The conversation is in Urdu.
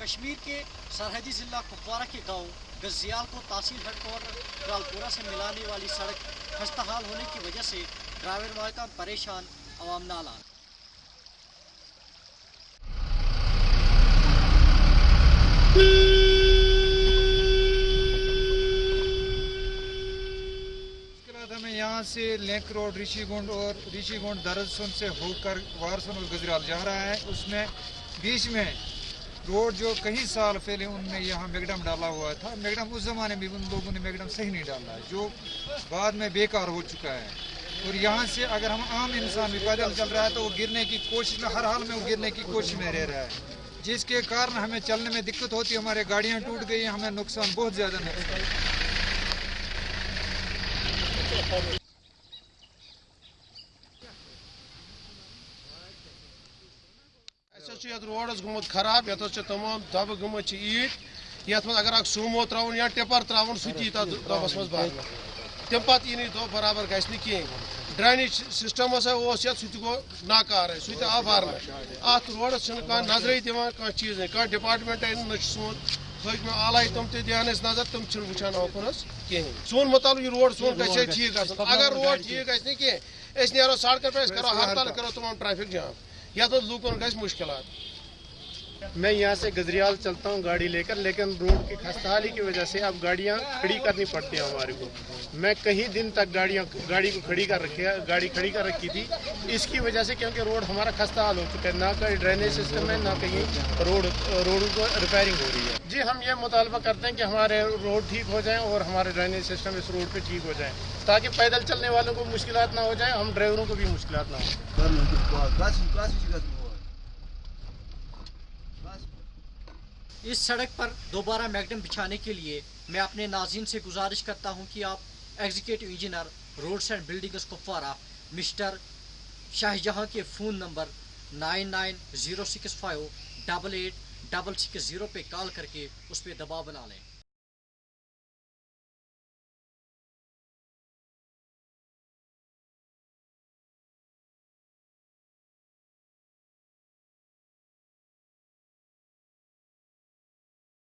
کشمیر کے سرحدی ضلع کپوارہ کے گاؤں گزیال کو تحصیل ہیڈ کوارٹر کرالپورہ سے ملانے والی سڑک خستہ حال ہونے کی وجہ سے ڈرائیور مالکان پریشان، عوام نالان۔ یہاں سے لینک روڈ ریشی گنڈ اور ریشی گنڈ درسن سے ہو کر وارسن اور گجرال جا رہا ہے۔ اس میں بیچ میں روڈ جو کئی سال پہلے ان نے یہاں میگڈم ڈالا ہوا تھا، میگڈم اس زمانے میں ان لوگوں نے میگڈم صحیح نہیں ڈالا ہے جو بعد میں بیکار ہو چکا ہے۔ اور یہاں سے اگر ہم عام انسان بھی پیدل چل رہا ہے تو وہ گرنے کی کوشش میں، ہر حال میں وہ گرنے کی کوشش میں رہ رہا ہے۔ جس کے کارن ہمیں چلنے میں دقت ہوتی ہے ہمارے گاڑیاں ٹوٹ گئی ہیں ہمیں نقصان بہت زیادہ نقصان۔ اَسہِ حظ چھُ خراب یَتھ تمام دَبہٕ گٔمٕژ چھِ ایٖٹ، یَتھ اگر اکھ سومو ترٛاوُن یا ٹِپر ترٛاوُن، سُہ تہِ یی تَتھ دۄبَس منٛز بَرنہٕ تَمہِ پَتہٕ یی برابر گژھِ نہٕ کِہیٖنۍ۔ ڈرٛینیج سِسٹَم ہسا اوس یَتھ، سُہ تہِ گوٚو ناکارٕے سُہ آو بَرنہٕ اَتھ روڈَس چھِنہٕ کانٛہہ نظرٕے دِوان، کانٛہہ چیٖزٕے کانٛہہ ڈِپاٹمٮ۪نٛٹَے نہ چھُ سون حٲکمہِ آلایہِ تِم تہِ دِہان اَسہِ نظر، تِم چھِنہٕ وٕچھان اوکُن حظ کِہیٖنۍ۔ سون مُطالبہٕ یہِ روڈ، سون گژھِ ہے، ٹھیٖک اگر روڈ ٹھیٖک گژھِ نہٕ کینٛہہ نیرو سڑکَن پٮ۪ٹھ، أسۍ کَرو ہرتال کَرو تمام ٹرٛیفِک جام۔ یتھ منٛز لوٗکَن گژھِ مُشکلات میں یہاں سے گزریال چلتا ہوں گاڑی لے کر، لیکن روڈ کی خستحالی کی وجہ سے اب گاڑیاں کھڑی کرنی پڑتی ہیں ہمارے کو۔ میں کئی دن تک گاڑیاں، گاڑی کو کھڑی کر رکھی گاڑی کھڑی کر رکھی تھی۔ اس کی وجہ سے کیونکہ روڈ ہمارا خستہ حال ہو چکا ہے، نہ کہیں ڈرینیج سسٹم ہے، نہ کہیں روڈ روڈ کو ریپیئرنگ ہو رہی ہے۔ جی ہم یہ مطالبہ کرتے ہیں کہ ہمارے روڈ ٹھیک ہو جائیں اور ہمارے ڈرینیج سسٹم اس روڈ پہ ٹھیک ہو جائیں، تاکہ پیدل چلنے والوں کو مشکلات نہ ہو جائیں، ہم ڈرائیوروں کو بھی مشکلات نہ ہوں۔ اس سڑک پر دوبارہ میگڈم بچھانے کے لیے میں اپنے ناظرین سے گزارش کرتا ہوں کہ آپ executive engineer roads and buildings Kupwara mister Shah جہاں کے phone number nine nine zero six five double eight double six zero پہ کال کر کے اس پہ دباؤ بنا لیں۔